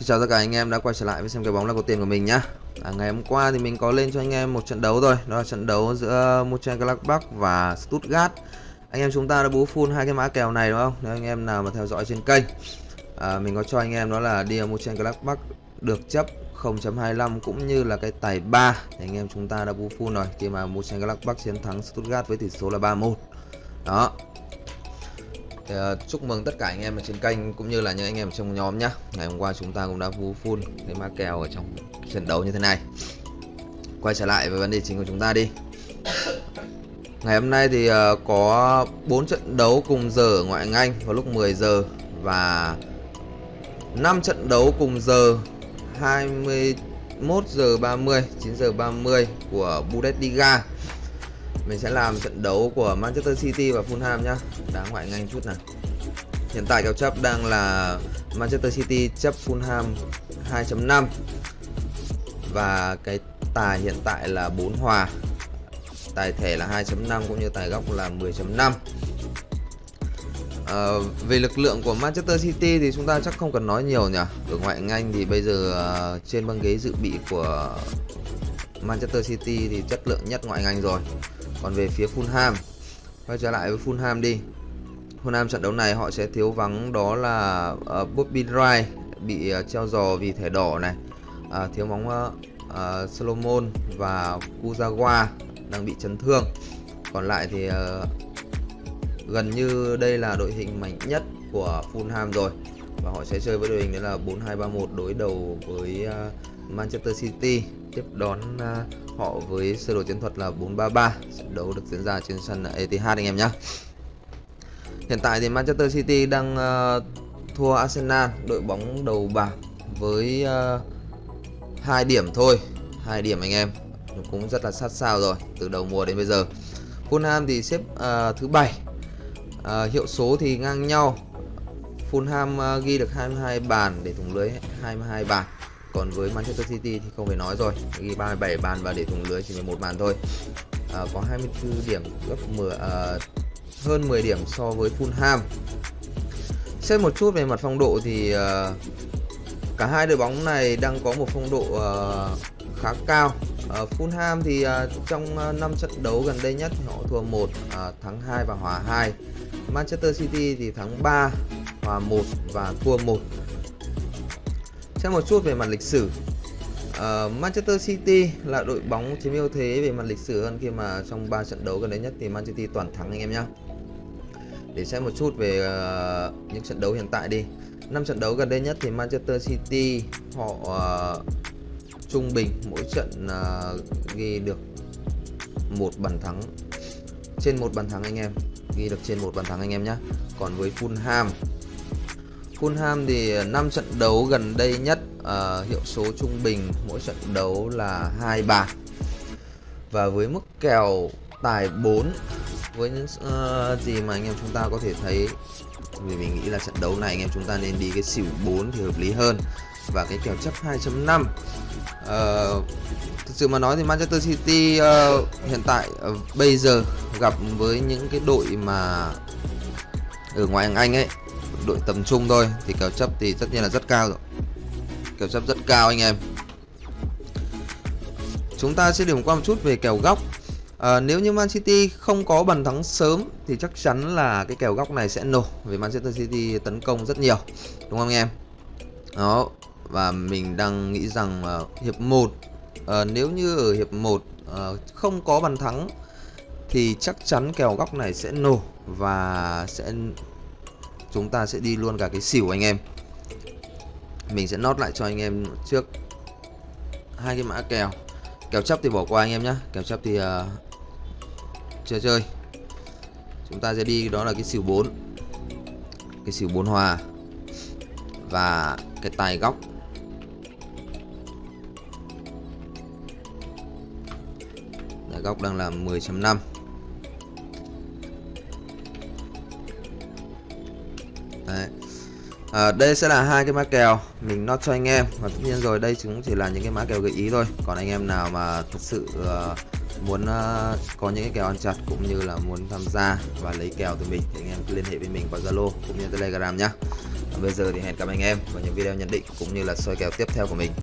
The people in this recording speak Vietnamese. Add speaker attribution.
Speaker 1: Xin chào tất cả anh em đã quay trở lại với xem cái bóng là có tiền của mình nhá. À, Ngày hôm qua thì mình có lên cho anh em một trận đấu rồi Đó là trận đấu giữa Mönchengladbach và Stuttgart. Anh em chúng ta đã bú full hai cái mã kèo này đúng không? Nếu anh em nào mà theo dõi trên kênh à, Mình có cho anh em đó là đi Mönchengladbach được chấp 0.25 cũng như là cái tài 3 thì anh em chúng ta đã bú full rồi khi mà Mönchengladbach chiến thắng Stuttgart với tỷ số là 3-1 Đó thì, uh, ờ, chúc mừng tất cả anh em ở trên kênh cũng như là những anh em trong nhóm nhá. Ngày hôm qua chúng ta cũng đã vú full cái ma kèo ở trong trận đấu như thế này. Quay trở lại với vấn đề chính của chúng ta đi. Ngày hôm nay thì uh, có 4 trận đấu cùng giờ ở ngoại hạng Anh vào lúc 10 giờ và 5 trận đấu cùng giờ 21 giờ 30 9 giờ 30 của Bundesliga mình sẽ làm trận đấu của Manchester City và Fulham nhá. Đá ngoại ngành chút nào. Hiện tại kèo chấp đang là Manchester City chấp Fulham 2.5 và cái tài hiện tại là 4 hòa. Tài thẻ là 2.5 cũng như tài góc là 10.5 À, ờ, về lực lượng của Manchester City thì chúng ta chắc không cần nói nhiều nhỉ. Ở ngoại ngành thì bây giờ uh, trên băng ghế dự bị của Manchester City thì chất lượng nhất ngoại ngành rồi còn về phía Fulham quay trở lại với Fulham đi. Fulham trận đấu này họ sẽ thiếu vắng đó là uh, Bobby Wright bị uh, treo giò vì thẻ đỏ này. Uh, thiếu bóng uh, uh, Solomon và Kuzawa đang bị chấn thương. Còn lại thì uh, gần như đây là đội hình mạnh nhất của Fulham rồi. Và họ sẽ chơi với đội hình đó là 4-2-3-1 đối đầu với uh, Manchester City tiếp đón uh, họ với sơ đồ chiến thuật là 433 trận đấu được diễn ra trên sân Etihad anh em nhé hiện tại thì Manchester City đang uh, thua Arsenal đội bóng đầu bảng với uh, hai điểm thôi hai điểm anh em. Cũng rất là sát sao rồi từ đầu mùa đến bây giờ. Fulham thì xếp uh, thứ bảy. Uh, hiệu số thì ngang nhau. Fulham uh, ghi được 22 bàn để thủng lưới 22 bàn còn với Manchester City thì không phải nói rồi. Ghi 37 bàn và để thủng lưới chỉ 11 bàn thôi. À, có 24 điểm gấp 10 à, hơn 10 điểm so với Fulham. Xét một chút về mặt phong độ thì à, cả hai đội bóng này đang có một phong độ à, khá cao. À, Fulham thì à, trong à, 5 trận đấu gần đây nhất họ thua 1 à, thắng 2 và hòa 2 Manchester City thì thắng 3 hòa 1 và thua 1 Xem một chút về mặt lịch sử. Uh, Manchester City là đội bóng chiếm ưu thế về mặt lịch sử hơn khi mà trong 3 trận đấu gần đây nhất thì Manchester City toàn thắng anh em nhé để xem một chút về uh, những trận đấu hiện tại đi. Năm trận đấu gần đây nhất thì Manchester City họ uh, trung bình mỗi trận uh, ghi được một bàn thắng. Trên một bàn thắng anh em ghi được trên một bàn thắng anh em nhé còn với Fulham Fulham thì ờ, 5 trận đấu gần đây nhất uh, hiệu số trung bình mỗi trận đấu là hai bàn và với mức kèo tài 4 với những uh, gì mà anh em chúng ta có thể thấy vì mình nghĩ là trận đấu này anh em chúng ta nên đi cái xỉu 4 thì hợp lý hơn và cái kèo chấp 2.5 uh, thực sự mà nói thì Manchester City uh, hiện tại uh, bây giờ gặp với những cái đội mà ở ngoài Anh ấy đội tầm trung thôi. Thì kèo chấp thì tất nhiên là rất cao rồi. Kèo chấp rất cao anh em. Chúng ta sẽ điểm qua một chút về kèo góc. À, nếu như Man City không có bàn thắng sớm thì chắc chắn là cái kèo góc này sẽ nổ vì Manchester City tấn công rất nhiều đúng không anh em? Đó và mình đang nghĩ rằng uh, hiệp 1 uh, à, nếu như ở hiệp 1 uh, à, không có bàn thắng thì chắc chắn kèo góc này sẽ nổ và sẽ chúng ta sẽ đi luôn cả cái xỉu anh em. Mình sẽ nốt lại cho anh em trước hai cái mã kèo. Kèo chấp thì bỏ qua anh em nhé kèo chấp thì à, uh, chưa chơi. Chúng ta sẽ đi đó là cái xỉu 4 cái xỉu 4 hòa. Và cái tài góc. Tài góc đang là 10.5 Đấy. À, đây sẽ là hai cái mã kèo mình nó cho anh em. Và tất nhiên rồi đây cũng chỉ là những cái mã kèo gợi ý thôi. Còn anh em nào mà thật sự uh, muốn uh, có những cái kèo ăn chặt cũng như là muốn tham gia và lấy kèo từ mình thì anh em cứ liên hệ với mình qua Zalo cũng như Telegram nhá. Bây giờ thì hẹn gặp anh em vào những video nhận định cũng như là soi kèo tiếp theo của mình.